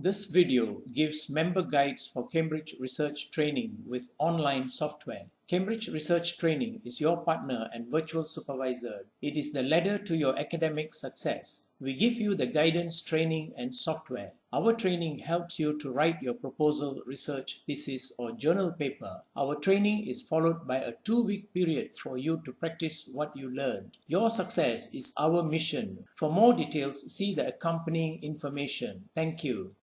This video gives member guides for Cambridge Research Training with online software. Cambridge Research Training is your partner and virtual supervisor. It is the ladder to your academic success. We give you the guidance, training, and software. Our training helps you to write your proposal, research, thesis, or journal paper. Our training is followed by a two week period for you to practice what you learned. Your success is our mission. For more details, see the accompanying information. Thank you.